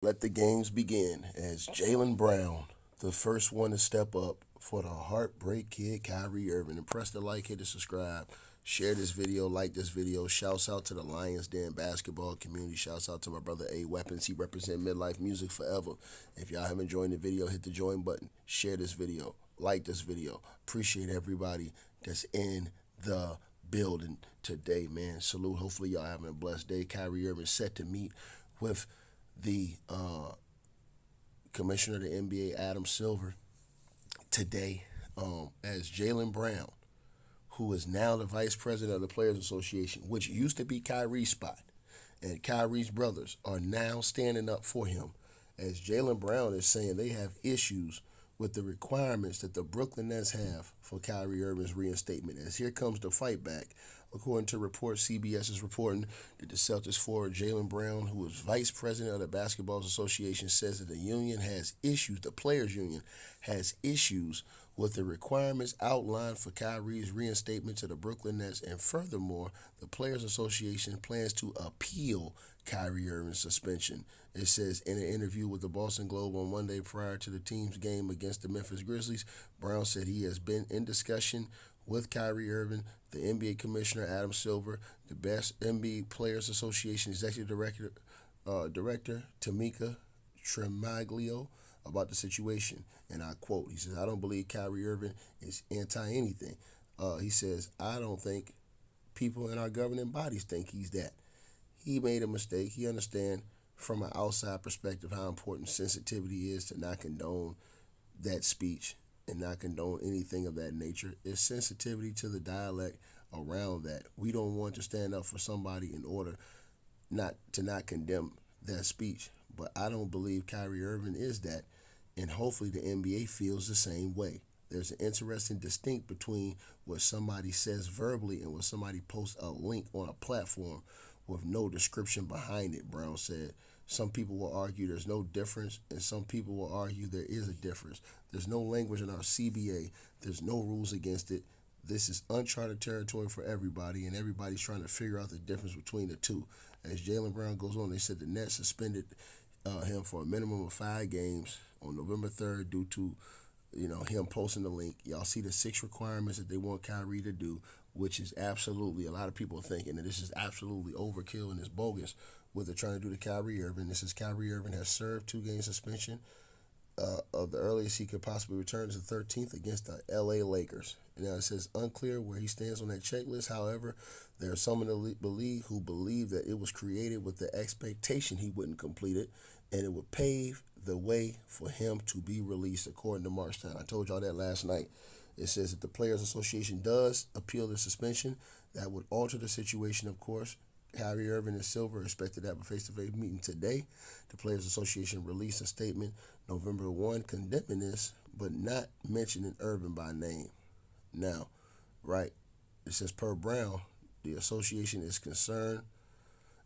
Let the games begin as Jaylen Brown, the first one to step up for the Heartbreak Kid, Kyrie Irving. And press the like, hit the subscribe, share this video, like this video. Shouts out to the Lions Den basketball community. Shouts out to my brother A Weapons. He represent Midlife Music forever. If y'all haven't joined the video, hit the join button. Share this video, like this video. Appreciate everybody that's in the building today, man. Salute. Hopefully y'all having a blessed day. Kyrie Irving set to meet with the uh, commissioner of the NBA, Adam Silver, today um, as Jaylen Brown, who is now the vice president of the Players Association, which used to be Kyrie's spot, and Kyrie's brothers are now standing up for him, as Jalen Brown is saying they have issues with the requirements that the Brooklyn Nets have for Kyrie Irving's reinstatement. As here comes the fight back According to reports, CBS is reporting that the Celtics forward Jaylen Brown, who is vice president of the Basketball Association, says that the union has issues, the players' union has issues with the requirements outlined for Kyrie's reinstatement to the Brooklyn Nets. And furthermore, the Players Association plans to appeal Kyrie Irving's suspension. It says in an interview with the Boston Globe on Monday prior to the team's game against the Memphis Grizzlies, Brown said he has been in discussion with Kyrie Irving, the NBA Commissioner Adam Silver, the best NBA Players Association Executive Director, uh, Director Tamika Tremaglio about the situation. And I quote, he says, I don't believe Kyrie Irving is anti anything. Uh, he says, I don't think people in our governing bodies think he's that. He made a mistake. He understands from an outside perspective how important sensitivity is to not condone that speech and not condone anything of that nature. It's sensitivity to the dialect around that. We don't want to stand up for somebody in order not to not condemn that speech. But I don't believe Kyrie Irving is that. And hopefully the NBA feels the same way. There's an interesting distinct between what somebody says verbally and what somebody posts a link on a platform with no description behind it, Brown said. Some people will argue there's no difference, and some people will argue there is a difference. There's no language in our CBA, there's no rules against it. This is uncharted territory for everybody, and everybody's trying to figure out the difference between the two. As Jalen Brown goes on, they said the Nets suspended uh, him for a minimum of five games on November 3rd due to you know him posting the link. Y'all see the six requirements that they want Kyrie to do, which is absolutely a lot of people are thinking that this is absolutely overkill and it's bogus what they're trying to do to Kyrie Irving. This is Kyrie Irving has served two game suspension. Uh, of the earliest he could possibly return is the 13th against the LA Lakers. Now it says unclear where he stands on that checklist. However, there are some in the league who believe that it was created with the expectation he wouldn't complete it, and it would pave the way for him to be released, according to Marc Stein. I told y'all that last night. It says that the Players Association does appeal the suspension. That would alter the situation, of course. Kyrie Irving and Silver expected to have a face-to-face meeting today. The Players Association released a statement November 1 condemning this, but not mentioning Irving by name. Now, right, it says per Brown, the association is concerned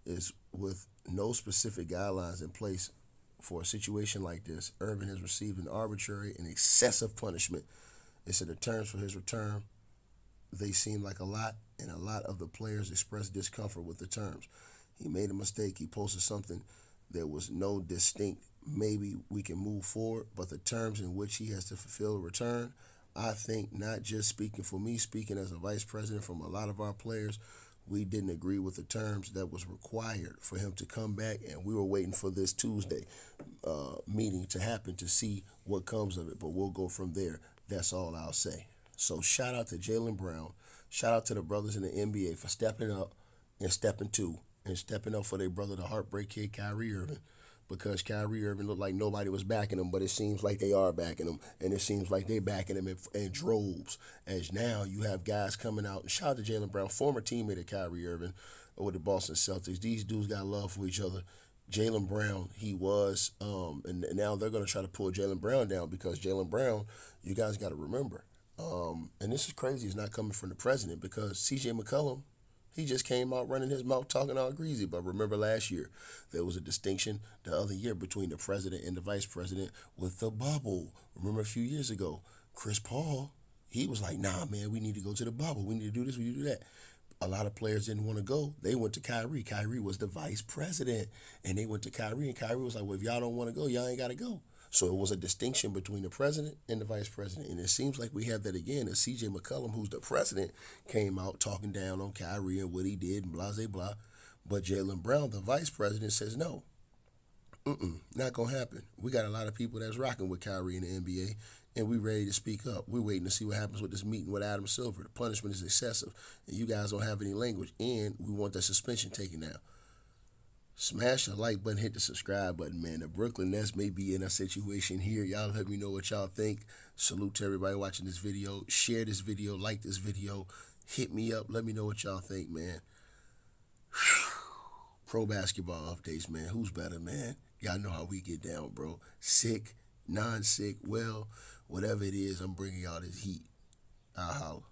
is with no specific guidelines in place for a situation like this. Irving has received an arbitrary and excessive punishment. It said the terms for his return they seem like a lot, and a lot of the players expressed discomfort with the terms. He made a mistake. He posted something. There was no distinct, maybe we can move forward, but the terms in which he has to fulfill a return, I think not just speaking for me, speaking as a vice president from a lot of our players, we didn't agree with the terms that was required for him to come back, and we were waiting for this Tuesday uh, meeting to happen to see what comes of it. But we'll go from there. That's all I'll say. So shout out to Jaylen Brown. Shout out to the brothers in the NBA for stepping up and stepping to and stepping up for their brother, the heartbreak kid, Kyrie Irving. Because Kyrie Irving looked like nobody was backing him, but it seems like they are backing him, and it seems like they're backing him in, in droves. As now you have guys coming out, and shout out to Jaylen Brown, former teammate of Kyrie Irving with the Boston Celtics. These dudes got love for each other. Jaylen Brown, he was, um, and now they're going to try to pull Jaylen Brown down because Jaylen Brown, you guys got to remember, um, and this is crazy. It's not coming from the president because C.J. McCollum, he just came out running his mouth talking all greasy. But remember last year, there was a distinction the other year between the president and the vice president with the bubble. Remember a few years ago, Chris Paul, he was like, nah, man, we need to go to the bubble. We need to do this, we need to do that. A lot of players didn't want to go. They went to Kyrie. Kyrie was the vice president, and they went to Kyrie, and Kyrie was like, "Well, if y'all don't want to go, y'all ain't got to go." So it was a distinction between the president and the vice president, and it seems like we have that again. As C.J. McCollum, who's the president, came out talking down on Kyrie and what he did, and blah blah blah. But Jaylen Brown, the vice president, says no. Mm-mm, not gonna happen. We got a lot of people that's rocking with Kyrie in the NBA, and we ready to speak up. We're waiting to see what happens with this meeting with Adam Silver. The punishment is excessive, and you guys don't have any language, and we want that suspension taken down. Smash the like button, hit the subscribe button, man. The Brooklyn Nets may be in a situation here. Y'all let me know what y'all think. Salute to everybody watching this video. Share this video, like this video. Hit me up. Let me know what y'all think, man. Pro basketball updates, man. Who's better, man? Y'all know how we get down, bro. Sick, non sick, well, whatever it is, I'm bringing y'all this heat. I'll holler.